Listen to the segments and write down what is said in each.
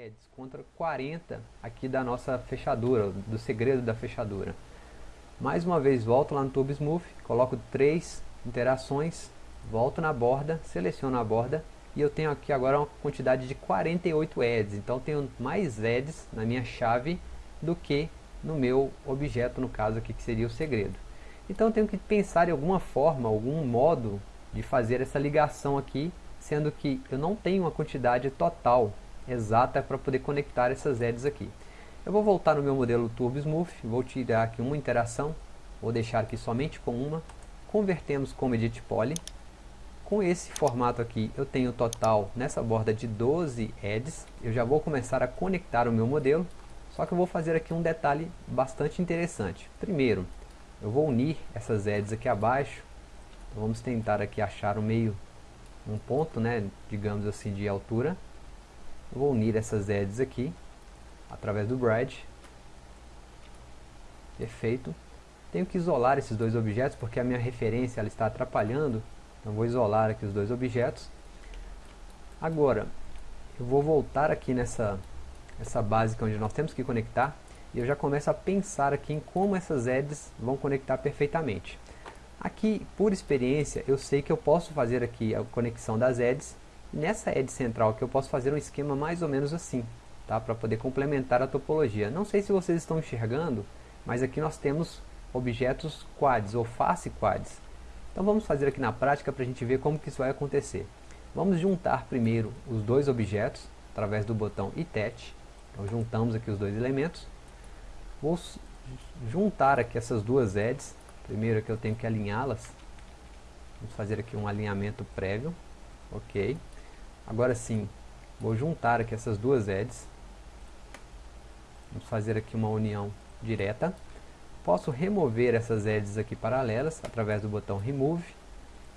edges contra 40 aqui da nossa fechadura, do segredo da fechadura. Mais uma vez volto lá no Turbo Smooth, coloco três interações, volto na borda, seleciono a borda e eu tenho aqui agora uma quantidade de 48 edges. Então tenho mais edges na minha chave do que no meu objeto, no caso aqui que seria o segredo. Então eu tenho que pensar em alguma forma, algum modo de fazer essa ligação aqui, sendo que eu não tenho uma quantidade total exata para poder conectar essas edges aqui. Eu vou voltar no meu modelo Turbo Smooth, vou tirar aqui uma interação, vou deixar aqui somente com uma, convertemos como Edit Poly. Com esse formato aqui eu tenho total nessa borda de 12 edges, eu já vou começar a conectar o meu modelo, só que eu vou fazer aqui um detalhe bastante interessante. Primeiro, eu vou unir essas edges aqui abaixo, então vamos tentar aqui achar o meio, um ponto, né, digamos assim, de altura. Eu vou unir essas edges aqui, através do Bride. Perfeito. Tenho que isolar esses dois objetos, porque a minha referência ela está atrapalhando. Então vou isolar aqui os dois objetos. Agora, eu vou voltar aqui nessa essa básica onde nós temos que conectar. E eu já começo a pensar aqui em como essas edges vão conectar perfeitamente. Aqui, por experiência, eu sei que eu posso fazer aqui a conexão das edges. Nessa edge central que eu posso fazer um esquema mais ou menos assim tá? para poder complementar a topologia. Não sei se vocês estão enxergando, mas aqui nós temos objetos quads ou face quads. Então vamos fazer aqui na prática para a gente ver como que isso vai acontecer. Vamos juntar primeiro os dois objetos através do botão ITET. Então juntamos aqui os dois elementos. Vou juntar aqui essas duas edges. Primeiro aqui eu tenho que alinhá-las. Vamos fazer aqui um alinhamento prévio. Ok. Agora sim, vou juntar aqui essas duas edges. Vamos fazer aqui uma união direta. Posso remover essas edges aqui paralelas através do botão Remove.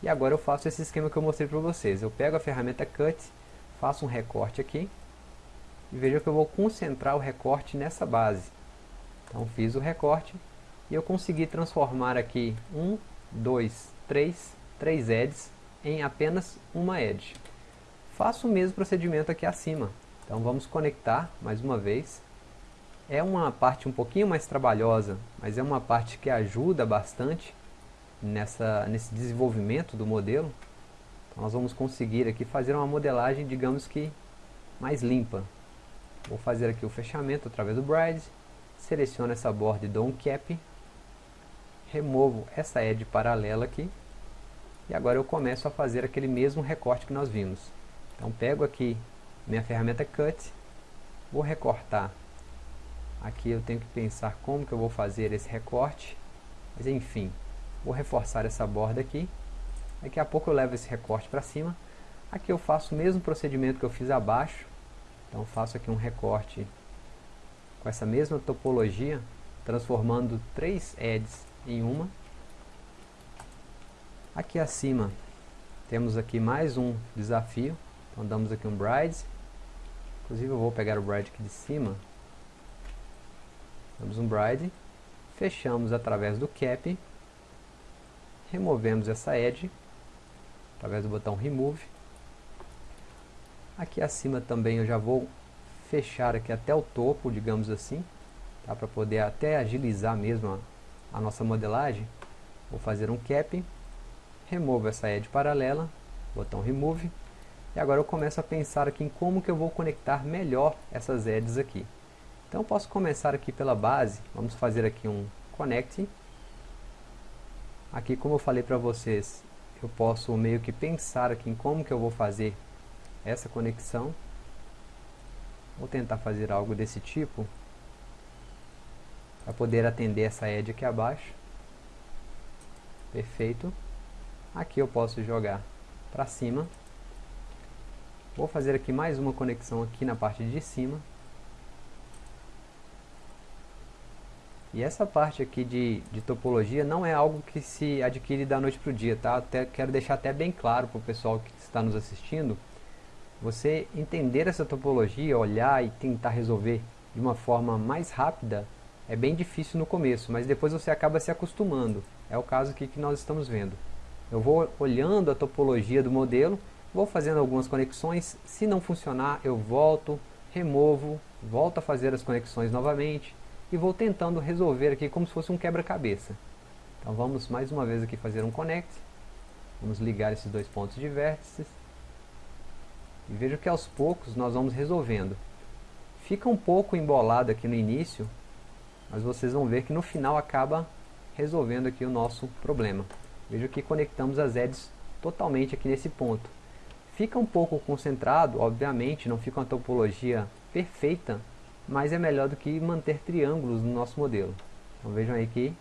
E agora eu faço esse esquema que eu mostrei para vocês. Eu pego a ferramenta Cut, faço um recorte aqui. E veja que eu vou concentrar o recorte nessa base. Então fiz o recorte e eu consegui transformar aqui um, dois, três, três edges em apenas uma edge. Faço o mesmo procedimento aqui acima. Então vamos conectar mais uma vez é uma parte um pouquinho mais trabalhosa, mas é uma parte que ajuda bastante nessa, nesse desenvolvimento do modelo. Então nós vamos conseguir aqui fazer uma modelagem, digamos que mais limpa. Vou fazer aqui o fechamento através do Bride, seleciono essa borda e dou um cap, removo essa edge paralela aqui, e agora eu começo a fazer aquele mesmo recorte que nós vimos. Então pego aqui minha ferramenta Cut, vou recortar Aqui eu tenho que pensar como que eu vou fazer esse recorte. Mas enfim, vou reforçar essa borda aqui. Daqui a pouco eu levo esse recorte para cima. Aqui eu faço o mesmo procedimento que eu fiz abaixo. Então faço aqui um recorte com essa mesma topologia, transformando três edges em uma. Aqui acima temos aqui mais um desafio. Então damos aqui um bride. Inclusive eu vou pegar o bride aqui de cima Damos um bride, fechamos através do cap, removemos essa edge, através do botão remove. Aqui acima também eu já vou fechar aqui até o topo, digamos assim, tá? para poder até agilizar mesmo a, a nossa modelagem. Vou fazer um cap, removo essa edge paralela, botão remove, e agora eu começo a pensar aqui em como que eu vou conectar melhor essas edges aqui. Então posso começar aqui pela base, vamos fazer aqui um connect. Aqui como eu falei para vocês, eu posso meio que pensar aqui em como que eu vou fazer essa conexão. Vou tentar fazer algo desse tipo, para poder atender essa edge aqui abaixo. Perfeito. Aqui eu posso jogar para cima. Vou fazer aqui mais uma conexão aqui na parte de cima. E essa parte aqui de, de topologia não é algo que se adquire da noite para o dia, tá? Até, quero deixar até bem claro para o pessoal que está nos assistindo. Você entender essa topologia, olhar e tentar resolver de uma forma mais rápida é bem difícil no começo, mas depois você acaba se acostumando. É o caso aqui que nós estamos vendo. Eu vou olhando a topologia do modelo, vou fazendo algumas conexões, se não funcionar eu volto, removo, volto a fazer as conexões novamente e vou tentando resolver aqui como se fosse um quebra-cabeça. Então vamos mais uma vez aqui fazer um connect, vamos ligar esses dois pontos de vértices e veja que aos poucos nós vamos resolvendo. Fica um pouco embolado aqui no início, mas vocês vão ver que no final acaba resolvendo aqui o nosso problema. Veja que conectamos as edges totalmente aqui nesse ponto. Fica um pouco concentrado, obviamente, não fica uma topologia perfeita, mas é melhor do que manter triângulos no nosso modelo. Então vejam aí que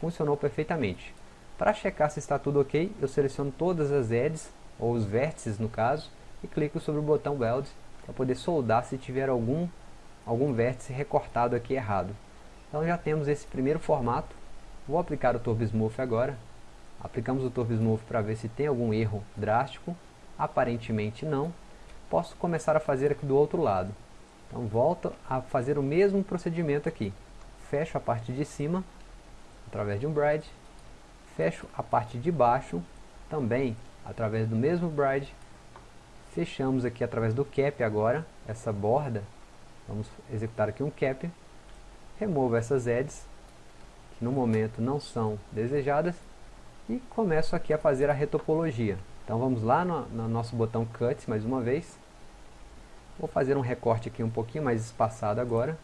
funcionou perfeitamente. Para checar se está tudo ok, eu seleciono todas as edges, ou os vértices no caso, e clico sobre o botão Weld para poder soldar se tiver algum, algum vértice recortado aqui errado. Então já temos esse primeiro formato. Vou aplicar o Turbo Smooth agora. Aplicamos o Turbo Smooth para ver se tem algum erro drástico. Aparentemente não. Posso começar a fazer aqui do outro lado. Então volto a fazer o mesmo procedimento aqui. Fecho a parte de cima, através de um bride. Fecho a parte de baixo, também através do mesmo bride. Fechamos aqui através do cap agora, essa borda. Vamos executar aqui um cap. Removo essas edges, que no momento não são desejadas. E começo aqui a fazer a retopologia. Então vamos lá no, no nosso botão Cut mais uma vez. Vou fazer um recorte aqui um pouquinho mais espaçado agora.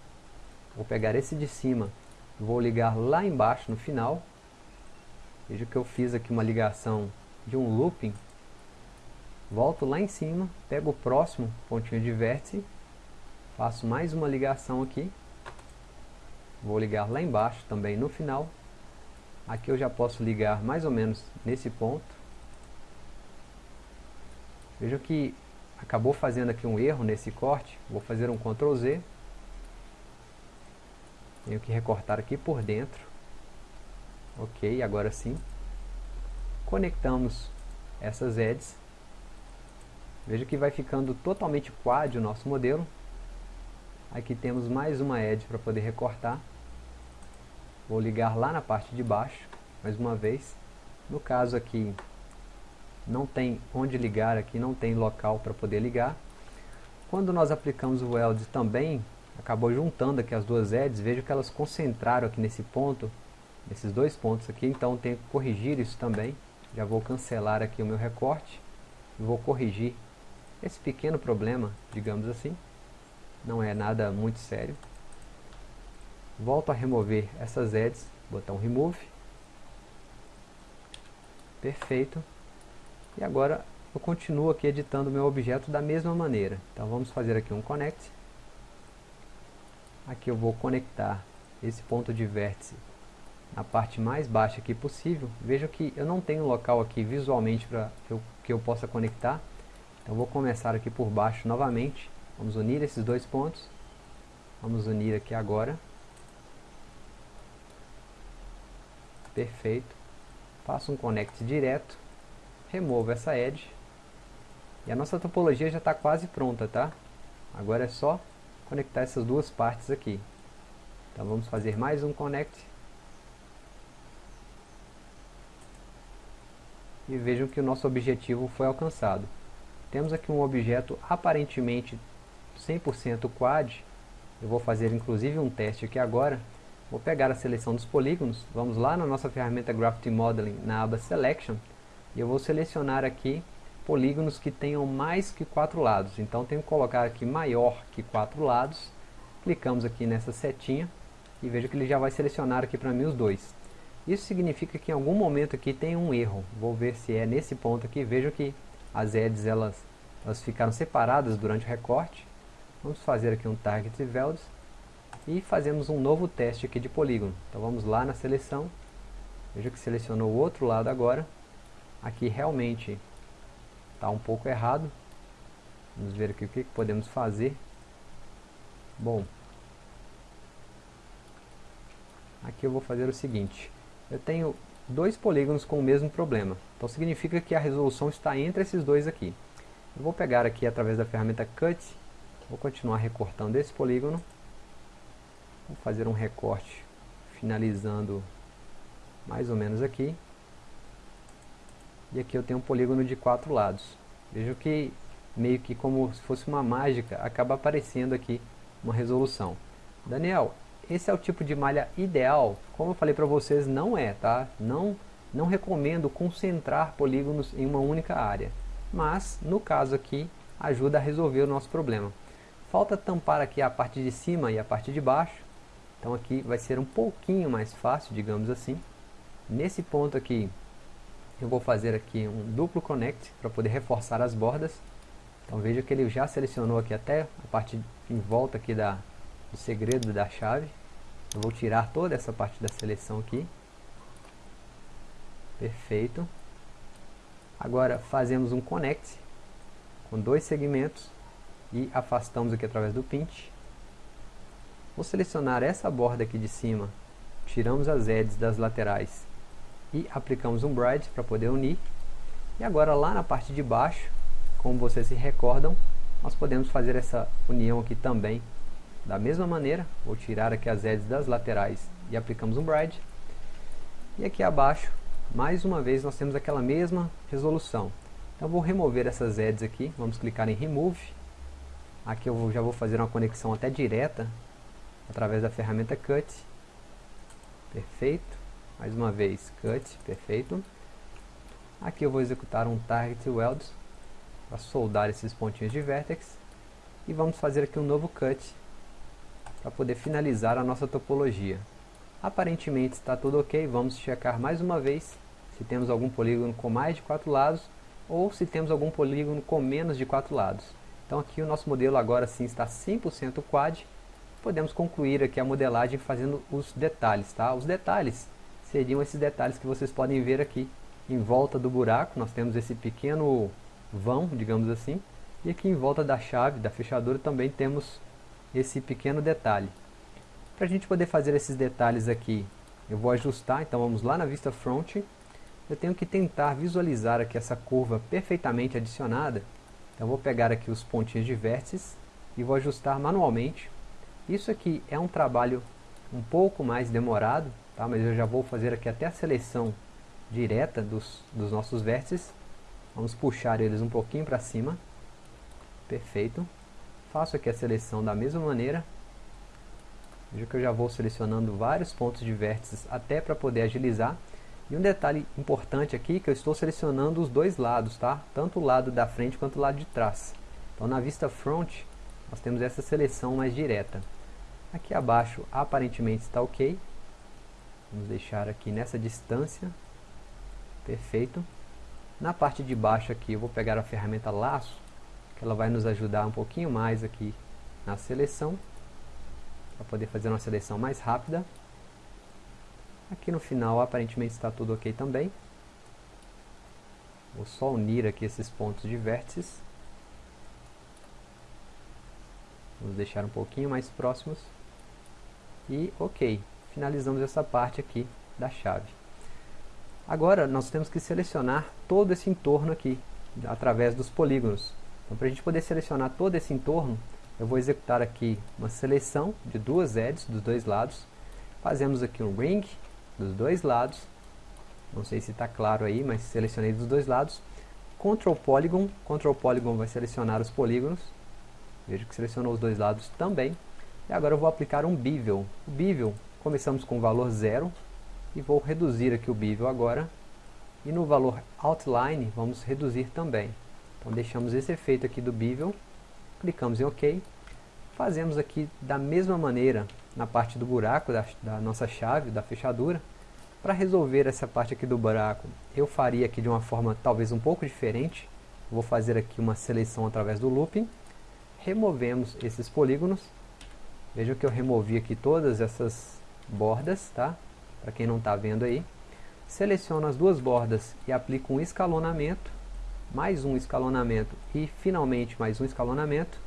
Vou pegar esse de cima, vou ligar lá embaixo no final. Veja que eu fiz aqui uma ligação de um looping. Volto lá em cima, pego o próximo pontinho de vértice, faço mais uma ligação aqui. Vou ligar lá embaixo também no final. Aqui eu já posso ligar mais ou menos nesse ponto. Veja que acabou fazendo aqui um erro nesse corte. Vou fazer um Ctrl Z. Tenho que recortar aqui por dentro. Ok, agora sim. Conectamos essas edges. Veja que vai ficando totalmente quad o nosso modelo. Aqui temos mais uma edge para poder recortar. Vou ligar lá na parte de baixo, mais uma vez. No caso aqui, não tem onde ligar aqui, não tem local para poder ligar. Quando nós aplicamos o weld também, acabou juntando aqui as duas edges, vejo que elas concentraram aqui nesse ponto, nesses dois pontos aqui, então tenho que corrigir isso também. Já vou cancelar aqui o meu recorte, vou corrigir esse pequeno problema, digamos assim. Não é nada muito sério. Volto a remover essas edges, botão Remove. Perfeito. E agora eu continuo aqui editando meu objeto da mesma maneira. Então vamos fazer aqui um connect. Aqui eu vou conectar esse ponto de vértice na parte mais baixa aqui possível. Veja que eu não tenho local aqui visualmente para que, que eu possa conectar. Então vou começar aqui por baixo novamente. Vamos unir esses dois pontos. Vamos unir aqui agora. Perfeito. Faço um connect direto removo essa edge e a nossa topologia já está quase pronta, tá? Agora é só conectar essas duas partes aqui. Então vamos fazer mais um connect. E vejam que o nosso objetivo foi alcançado. Temos aqui um objeto aparentemente 100% quad. Eu vou fazer inclusive um teste aqui agora. Vou pegar a seleção dos polígonos. Vamos lá na nossa ferramenta Graphite Modeling na aba Selection e eu vou selecionar aqui polígonos que tenham mais que quatro lados. Então tenho que colocar aqui maior que quatro lados. Clicamos aqui nessa setinha e veja que ele já vai selecionar aqui para mim os dois. Isso significa que em algum momento aqui tem um erro. Vou ver se é nesse ponto aqui. Veja que as edges elas, elas ficaram separadas durante o recorte. Vamos fazer aqui um Target Values e fazemos um novo teste aqui de polígono. Então vamos lá na seleção. Veja que selecionou o outro lado agora aqui realmente está um pouco errado. Vamos ver aqui o que, podemos fazer. Bom, aqui eu vou fazer o seguinte. Eu tenho dois polígonos com o mesmo problema. Então significa que a resolução está entre esses dois aqui. Eu vou pegar aqui através da ferramenta Cut, vou continuar recortando esse polígono. Vou fazer um recorte finalizando mais ou menos aqui. E aqui eu tenho um polígono de quatro lados. Vejo que meio que como se fosse uma mágica, acaba aparecendo aqui uma resolução. Daniel, esse é o tipo de malha ideal? Como eu falei para vocês, não é, tá? Não, não recomendo concentrar polígonos em uma única área. Mas, no caso aqui, ajuda a resolver o nosso problema. Falta tampar aqui a parte de cima e a parte de baixo. Então aqui vai ser um pouquinho mais fácil, digamos assim. Nesse ponto aqui, eu vou fazer aqui um duplo connect para poder reforçar as bordas. Então veja que ele já selecionou aqui até a parte em volta aqui da, do segredo da chave. Eu vou tirar toda essa parte da seleção aqui. Perfeito. Agora fazemos um connect com dois segmentos e afastamos aqui através do pinch. Vou selecionar essa borda aqui de cima, tiramos as edges das laterais e aplicamos um bride para poder unir. E agora lá na parte de baixo, como vocês se recordam, nós podemos fazer essa união aqui também da mesma maneira. Vou tirar aqui as edges das laterais e aplicamos um bride. E aqui abaixo, mais uma vez, nós temos aquela mesma resolução. Então vou remover essas edges aqui, vamos clicar em Remove. Aqui eu já vou fazer uma conexão até direta através da ferramenta Cut. Perfeito. Mais uma vez, Cut, perfeito. Aqui eu vou executar um Target Weld para soldar esses pontinhos de Vertex. E vamos fazer aqui um novo Cut para poder finalizar a nossa topologia. Aparentemente está tudo ok, vamos checar mais uma vez se temos algum polígono com mais de quatro lados ou se temos algum polígono com menos de quatro lados. Então aqui o nosso modelo agora sim está 100% quad podemos concluir aqui a modelagem fazendo os detalhes, tá? Os detalhes seriam esses detalhes que vocês podem ver aqui em volta do buraco, nós temos esse pequeno vão, digamos assim, e aqui em volta da chave, da fechadura, também temos esse pequeno detalhe. Para a gente poder fazer esses detalhes aqui, eu vou ajustar, então vamos lá na vista front, eu tenho que tentar visualizar aqui essa curva perfeitamente adicionada, então vou pegar aqui os pontinhos de vértices e vou ajustar manualmente. Isso aqui é um trabalho um pouco mais demorado, tá? mas eu já vou fazer aqui até a seleção direta dos, dos nossos vértices. Vamos puxar eles um pouquinho para cima. Perfeito. Faço aqui a seleção da mesma maneira. Veja que eu já vou selecionando vários pontos de vértices até para poder agilizar. E um detalhe importante aqui que eu estou selecionando os dois lados, tá? Tanto o lado da frente quanto o lado de trás. Então na vista front, nós temos essa seleção mais direta. Aqui abaixo aparentemente está ok. Vamos deixar aqui nessa distância. Perfeito. Na parte de baixo aqui eu vou pegar a ferramenta laço, que ela vai nos ajudar um pouquinho mais aqui na seleção, para poder fazer uma seleção mais rápida. Aqui no final aparentemente está tudo ok também. Vou só unir aqui esses pontos de vértices. Vamos deixar um pouquinho mais próximos. E ok, finalizamos essa parte aqui da chave. Agora nós temos que selecionar todo esse entorno aqui, através dos polígonos. Então para a gente poder selecionar todo esse entorno, eu vou executar aqui uma seleção de duas edges dos dois lados. Fazemos aqui um ring dos dois lados. Não sei se está claro aí, mas selecionei dos dois lados. Ctrl Polygon, Ctrl Polygon vai selecionar os polígonos. Veja que selecionou os dois lados também. E agora eu vou aplicar um bevel. O bevel, começamos com o valor zero e vou reduzir aqui o bevel agora. E no valor outline vamos reduzir também. Então deixamos esse efeito aqui do bevel, clicamos em OK. Fazemos aqui da mesma maneira na parte do buraco da, da nossa chave, da fechadura. Para resolver essa parte aqui do buraco, eu faria aqui de uma forma talvez um pouco diferente. Vou fazer aqui uma seleção através do looping removemos esses polígonos. Vejam que eu removi aqui todas essas bordas, tá? Para quem não está vendo aí. Seleciono as duas bordas e aplico um escalonamento, mais um escalonamento e finalmente mais um escalonamento.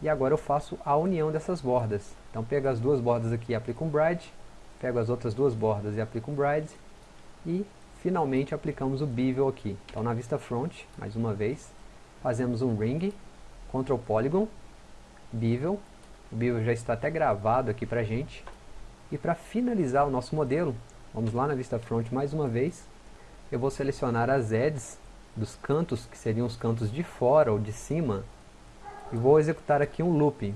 E agora eu faço a união dessas bordas. Então pego as duas bordas aqui e aplico um bride, pego as outras duas bordas e aplico um bride e finalmente aplicamos o bevel aqui. Então na vista front, mais uma vez, fazemos um ring Ctrl Polygon, Bevel, o Bevel já está até gravado aqui para gente. E para finalizar o nosso modelo, vamos lá na vista front mais uma vez, eu vou selecionar as edges dos cantos, que seriam os cantos de fora ou de cima, e vou executar aqui um looping.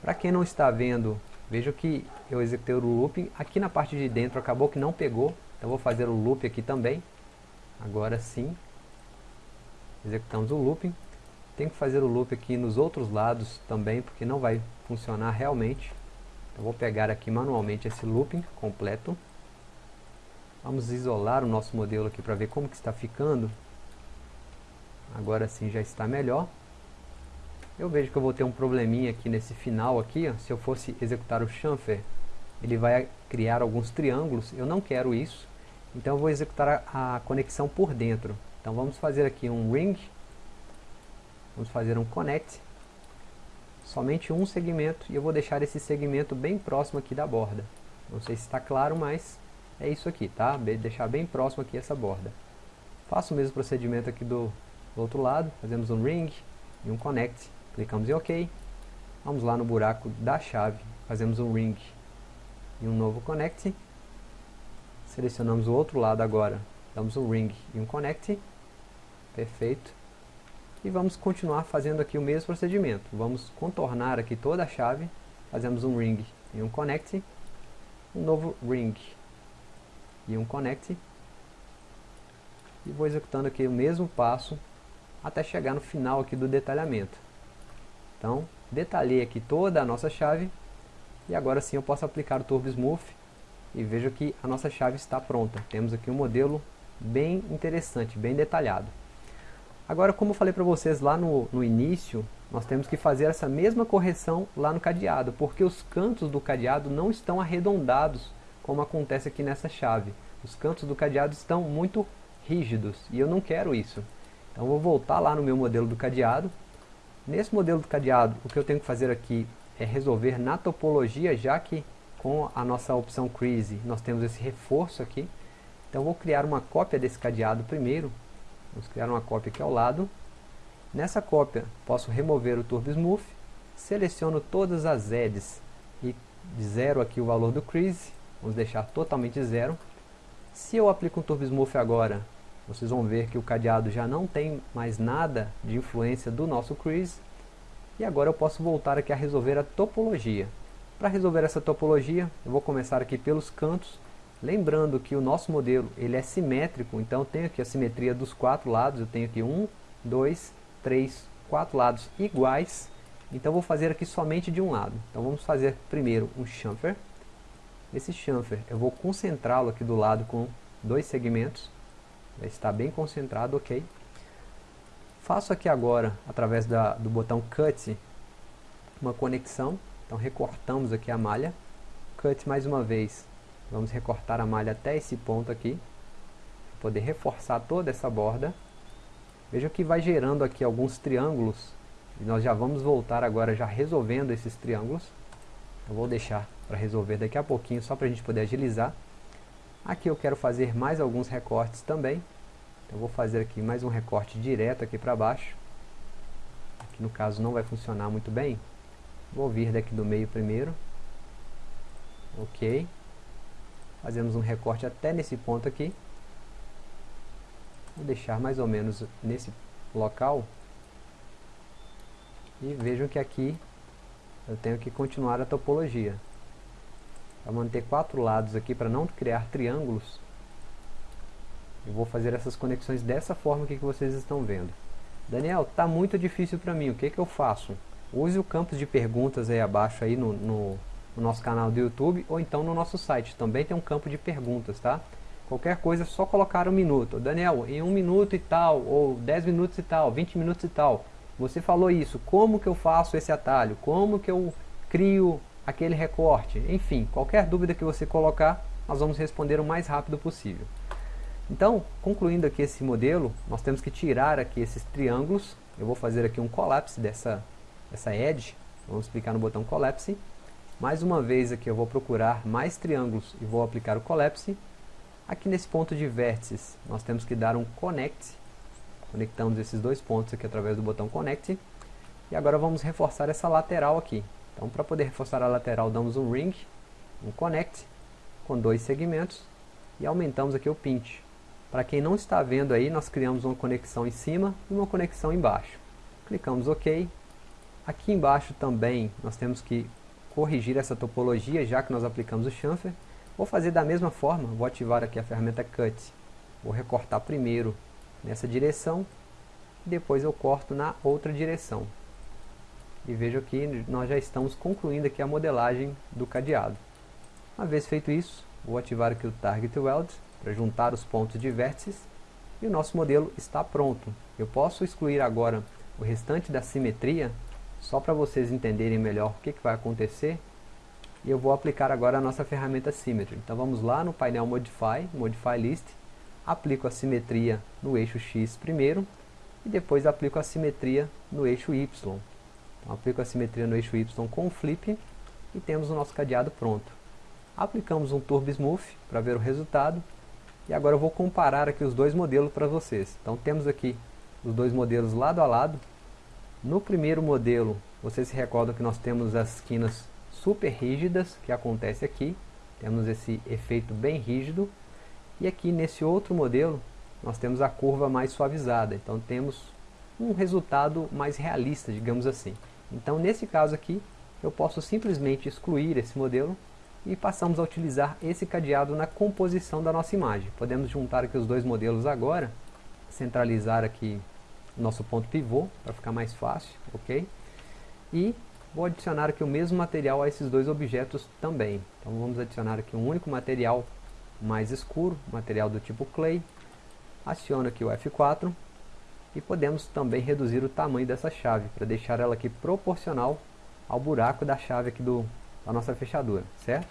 Para quem não está vendo, veja que eu executei o looping, aqui na parte de dentro acabou que não pegou, então vou fazer o loop aqui também, agora sim, executamos o looping, tem que fazer o loop aqui nos outros lados também, porque não vai funcionar realmente, então vou pegar aqui manualmente esse looping completo, vamos isolar o nosso modelo aqui para ver como que está ficando, agora sim já está melhor, eu vejo que eu vou ter um probleminha aqui nesse final aqui, ó. se eu fosse executar o chamfer, ele vai criar alguns triângulos, eu não quero isso, então eu vou executar a, a conexão por dentro. Então vamos fazer aqui um ring, vamos fazer um connect, somente um segmento, e eu vou deixar esse segmento bem próximo aqui da borda. Não sei se está claro, mas é isso aqui, tá? Deixar bem próximo aqui essa borda. Faço o mesmo procedimento aqui do, do outro lado, fazemos um ring e um connect Clicamos em OK. Vamos lá no buraco da chave, fazemos um ring e um novo connect. Selecionamos o outro lado agora, damos um ring e um connect. Perfeito. E vamos continuar fazendo aqui o mesmo procedimento. Vamos contornar aqui toda a chave, fazemos um ring e um connect. Um novo ring e um connect. E vou executando aqui o mesmo passo até chegar no final aqui do detalhamento. Então, detalhei aqui toda a nossa chave e agora sim eu posso aplicar o Turbo Smooth e vejo que a nossa chave está pronta. Temos aqui um modelo bem interessante, bem detalhado. Agora, como eu falei para vocês lá no, no início, nós temos que fazer essa mesma correção lá no cadeado, porque os cantos do cadeado não estão arredondados, como acontece aqui nessa chave. Os cantos do cadeado estão muito rígidos, e eu não quero isso. Então vou voltar lá no meu modelo do cadeado, Nesse modelo do cadeado, o que eu tenho que fazer aqui é resolver na topologia, já que com a nossa opção Crease nós temos esse reforço aqui. Então vou criar uma cópia desse cadeado primeiro. Vamos criar uma cópia aqui ao lado. Nessa cópia posso remover o Turbo Smooth, seleciono todas as edges e zero aqui o valor do Crease, vamos deixar totalmente zero. Se eu aplico um Turbo Smooth agora, vocês vão ver que o cadeado já não tem mais nada de influência do nosso crease. E agora eu posso voltar aqui a resolver a topologia. Para resolver essa topologia, eu vou começar aqui pelos cantos. Lembrando que o nosso modelo ele é simétrico, então eu tenho aqui a simetria dos quatro lados. Eu tenho aqui um, dois, três, quatro lados iguais. Então vou fazer aqui somente de um lado. Então vamos fazer primeiro um chamfer. Esse chamfer eu vou concentrá-lo aqui do lado com dois segmentos está bem concentrado, ok. Faço aqui agora, através da, do botão Cut, uma conexão. Então recortamos aqui a malha. Cut mais uma vez. Vamos recortar a malha até esse ponto aqui. Poder reforçar toda essa borda. Veja que vai gerando aqui alguns triângulos. E nós já vamos voltar agora já resolvendo esses triângulos. Eu vou deixar para resolver daqui a pouquinho, só para a gente poder agilizar. Aqui eu quero fazer mais alguns recortes também. Então vou fazer aqui mais um recorte direto aqui para baixo. Aqui no caso não vai funcionar muito bem. Vou vir daqui do meio primeiro. Ok. Fazemos um recorte até nesse ponto aqui. Vou deixar mais ou menos nesse local. E vejam que aqui eu tenho que continuar a topologia para manter quatro lados aqui para não criar triângulos eu vou fazer essas conexões dessa forma que vocês estão vendo Daniel, está muito difícil para mim, o que, que eu faço? Use o campo de perguntas aí abaixo aí no, no, no, nosso canal do YouTube ou então no nosso site, também tem um campo de perguntas, tá? Qualquer coisa é só colocar um minuto. Daniel, em um minuto e tal, ou 10 minutos e tal, 20 minutos e tal, você falou isso, como que eu faço esse atalho? Como que eu crio aquele recorte, enfim, qualquer dúvida que você colocar, nós vamos responder o mais rápido possível. Então, concluindo aqui esse modelo, nós temos que tirar aqui esses triângulos, eu vou fazer aqui um collapse dessa, dessa edge, vamos clicar no botão collapse, mais uma vez aqui eu vou procurar mais triângulos e vou aplicar o collapse, aqui nesse ponto de vértices nós temos que dar um connect, conectamos esses dois pontos aqui através do botão connect, e agora vamos reforçar essa lateral aqui, então para poder reforçar a lateral damos um ring, um connect, com dois segmentos, e aumentamos aqui o pinch. Para quem não está vendo aí, nós criamos uma conexão em cima e uma conexão embaixo. Clicamos OK. Aqui embaixo também nós temos que corrigir essa topologia, já que nós aplicamos o chamfer. Vou fazer da mesma forma, vou ativar aqui a ferramenta Cut. Vou recortar primeiro nessa direção, depois eu corto na outra direção. E vejo que nós já estamos concluindo aqui a modelagem do cadeado. Uma vez feito isso, vou ativar aqui o Target Weld para juntar os pontos de vértices e o nosso modelo está pronto. Eu posso excluir agora o restante da simetria só para vocês entenderem melhor o que, que vai acontecer e eu vou aplicar agora a nossa ferramenta Symmetry. Então vamos lá no painel Modify, Modify List, aplico a simetria no eixo X primeiro e depois aplico a simetria no eixo Y. Então, aplico a simetria no eixo Y com o flip e temos o nosso cadeado pronto. Aplicamos um Turbo Smooth para ver o resultado e agora eu vou comparar aqui os dois modelos para vocês. Então temos aqui os dois modelos lado a lado. No primeiro modelo, vocês se recordam que nós temos as esquinas super rígidas, que acontece aqui. Temos esse efeito bem rígido. E aqui nesse outro modelo, nós temos a curva mais suavizada. Então temos um resultado mais realista, digamos assim. Então nesse caso aqui, eu posso simplesmente excluir esse modelo e passamos a utilizar esse cadeado na composição da nossa imagem. Podemos juntar aqui os dois modelos agora, centralizar aqui nosso ponto pivô, para ficar mais fácil, ok? E vou adicionar aqui o mesmo material a esses dois objetos também. Então vamos adicionar aqui um único material mais escuro, material do tipo clay. Aciono aqui o F4 e podemos também reduzir o tamanho dessa chave para deixar ela aqui proporcional ao buraco da chave aqui do, da nossa fechadura, certo?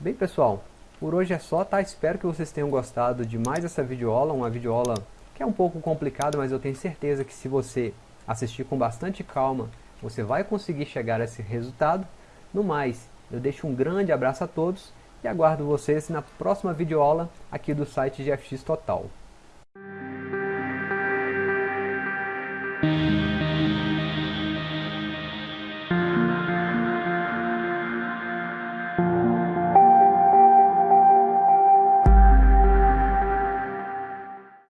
Bem pessoal, por hoje é só, tá? Espero que vocês tenham gostado de mais essa videoaula, uma videoaula que é um pouco complicada, mas eu tenho certeza que se você assistir com bastante calma, você vai conseguir chegar a esse resultado. No mais, eu deixo um grande abraço a todos e aguardo vocês na próxima videoaula aqui do site GFX Total.